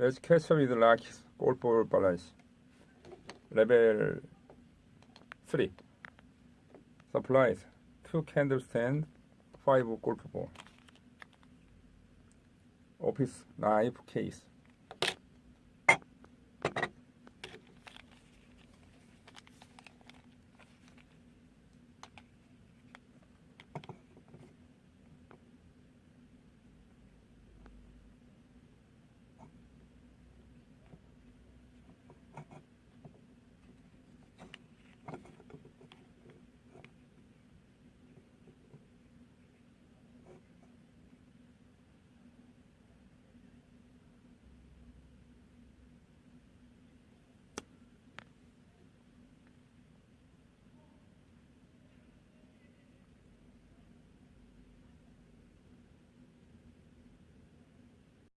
Let's catch with Lucky's golf ball balance. Level 3. Supplies. 2 candle stand, 5 golf ball. Office knife case.